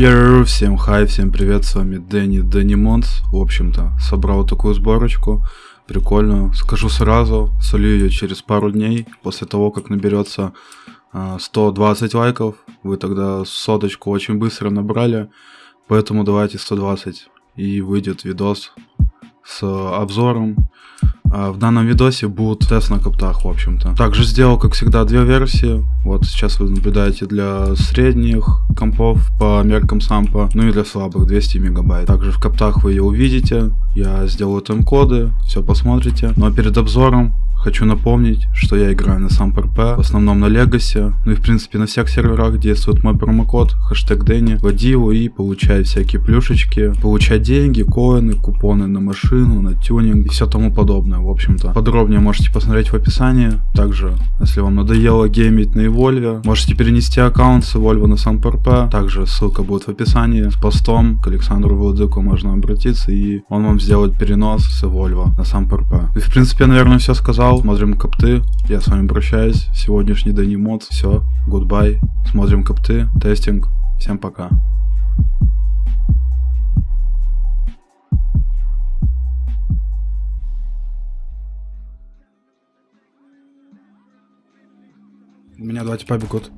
Йоу, всем хай, всем привет, с вами Дэнни Дэнни. В общем-то, собрал такую сборочку, прикольную. Скажу сразу, солью ее через пару дней, после того, как наберется а, 120 лайков. Вы тогда соточку очень быстро набрали, поэтому давайте 120 и выйдет видос с обзором. А В данном видосе будет тест на коптах, в общем-то. Также сделал, как всегда, две версии. Вот сейчас вы наблюдаете для средних компов по меркам сампа, ну и для слабых 200 мегабайт. Также в коптах вы ее увидите. Я сделаю тайм-коды, все посмотрите. Но перед обзором Хочу напомнить, что я играю на сам ПРП, в основном на Легасе, ну и в принципе на всех серверах действует мой промокод, хэштег Дэнни. Вводи его и получай всякие плюшечки, получай деньги, коины, купоны на машину, на тюнинг и все тому подобное, в общем-то. Подробнее можете посмотреть в описании. Также, если вам надоело геймить на Evolve, можете перенести аккаунт с Evolve на сам ПРП. Также ссылка будет в описании. С постом к Александру Владыку можно обратиться и он вам сделает перенос с Evolve на сам ПРП. И в принципе, наверное, все сказал канал, смотрим копты. Я с вами прощаюсь. Сегодняшний Дэнни Мод. Все, гудбай. Смотрим копты, тестинг. Всем пока. У меня типа бегут.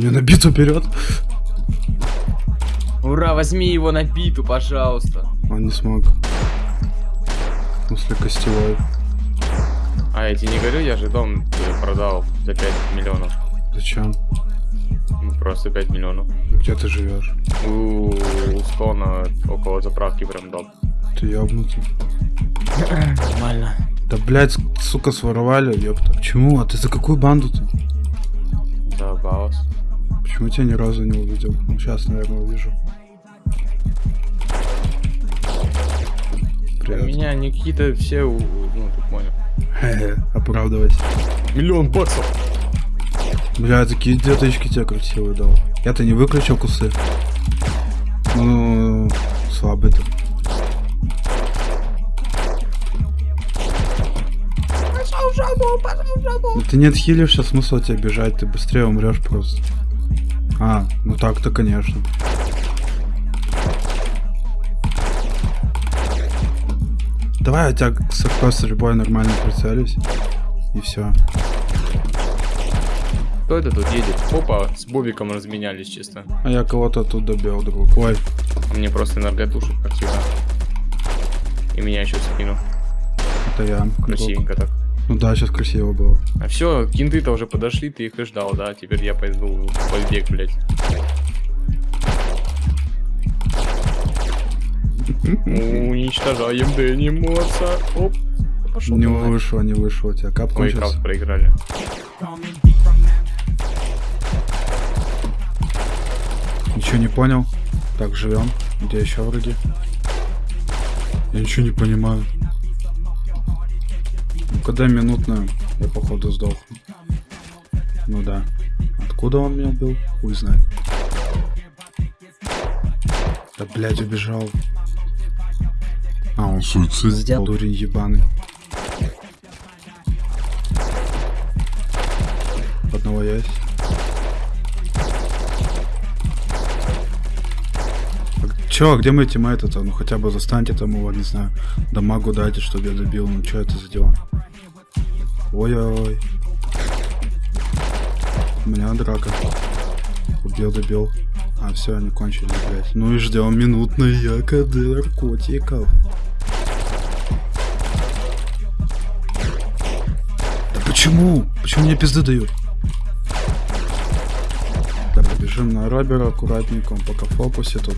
Мне на биту вперед. Ура, возьми его на биту, пожалуйста. Он не смог. Смысле, костевой. А я тебе не говорю, я же дом продал за 5 миллионов. Зачем? Ну, просто 5 миллионов. Где ты живешь? У, у склона около заправки прям дом. Ты ебнутый. Нормально. Да блять, сука, своровали, ёпта. Почему? А ты за какую банду-то? Да, Баус. Почему тебя ни разу не увидел? Ну, сейчас, наверное, увижу. Привет. У меня какие-то все, ну, ты понял. Хе-хе, оправдывайся. Миллион баксов. Бля, такие деточки тебе красивые дал. Я-то не выключил кусы. Ну, слабый ты. Жопу, пошел в жопу. Ну, ты не отхилишься, смысл тебе бежать, ты быстрее умрешь просто. А, ну так-то, конечно. Давай я тебя с любой нормально прицелюсь. И все. Кто это тут едет? Опа, с Бобиком разменялись чисто. А я кого-то тут добил, друг. Ой. Мне просто энерготушек, как всегда. И меня еще скину. Это я. Красивенько так. Ну да, сейчас красиво было. А все, кинты-то уже подошли, ты их и ждал, да? Теперь я пойду в побег, блядь. Уничтожаем Дэнни Морса. Оп. Пошел не давай. вышло, не вышло. У тебя кап Ой, крафт проиграли. Ничего не понял. Так, живем. Где еще вроде? Я ничего не понимаю. Когда минутную, я походу сдох. Ну да. Откуда он меня был? Хуй знает. Да блядь, убежал. А, он суицид сделал. Дурень ебаный. Одного есть. Чё, где мы тиммейты-то? Ну хотя бы застаньте там его, не знаю, дамагу дайте, чтобы я добил. Ну что это за дела? Ой-ой. У меня драка. Убил, добил. А, все, они кончили, блядь. Ну и ждем минутной ЯКД наркотиков. Да почему? Почему мне пизды дают? Да, побежим на Робера аккуратненько, он пока в фокусе тут.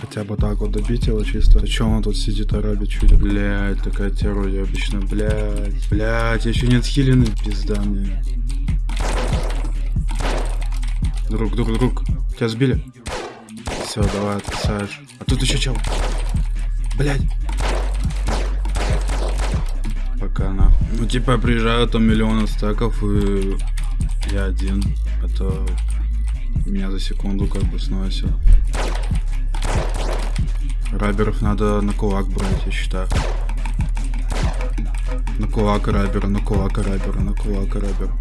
Хотя бы так вот добить его чисто. А чё он тут сидит, арабит чудит? Блять, такая террор обычно, блять. Блять, я еще не отхиленный, пизда мне. Друг, друг, друг. Тебя сбили? Все, давай, отписаешь. А тут еще чел. Блять. Пока на. Ну типа приезжают там миллион стаков и я один. Это меня за секунду как бы сносит. Раберов надо на кулак брать, я считаю. На кулак рабера, на кулак рабера, на кулак рабера.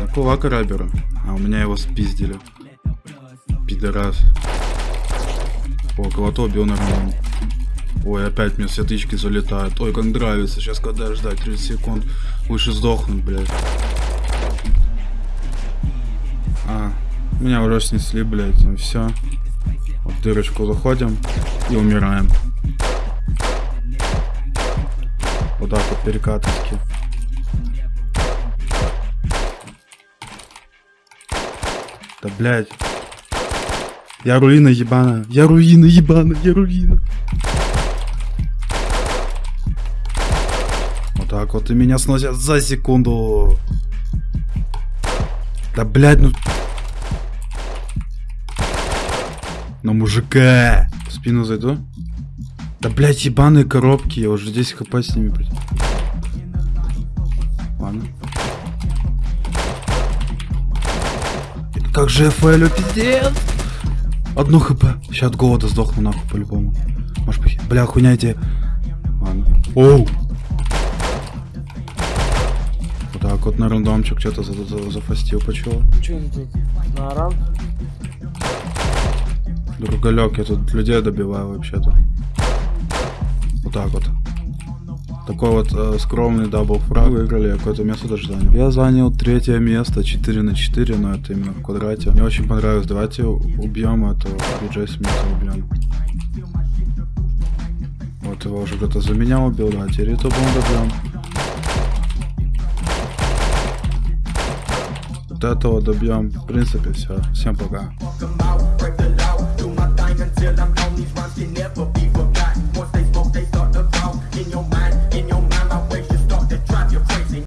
На кулак рабера. А у меня его спиздили. Пидорас. О, кого-то убил нормально. Ой, опять мне все тычки залетают. Ой, как нравится. Сейчас когда ждать 30 секунд. Лучше сдохнуть, блядь. А, меня уже снесли, блядь. Ну все. В дырочку заходим и умираем. Вот так вот перекатывайки. Да блядь. Я руина ебаная. Я руина ебаная. Я руина. Вот так вот и меня сносят за секунду. Да блядь, ну... На мужика. В спину зайду. Да блядь, ебаные коробки. Я уже 10 хп с ними. блядь. Ладно. Как же ФЛ, пиздец. Одну хп. Сейчас от голода сдохну нахуй по-любому. Может быть. Бля, хуйня эти. Ладно. Оу. Вот так вот на рандомчик что-то за за зафастил почему. Че ты тут? Другалек, я тут людей добиваю вообще-то. Вот так вот. Такой вот э, скромный double frag выиграли, я какое-то место даже занял. Я занял третье место, 4 на 4, но это именно в квадрате. Мне очень понравилось. Давайте убьем этого Диджей Смита убьем. Вот его уже кто-то за меня убил, да, теперь это добьем. Вот этого добьем. В принципе, все. Всем пока. till I'm gone, these rhymes can never be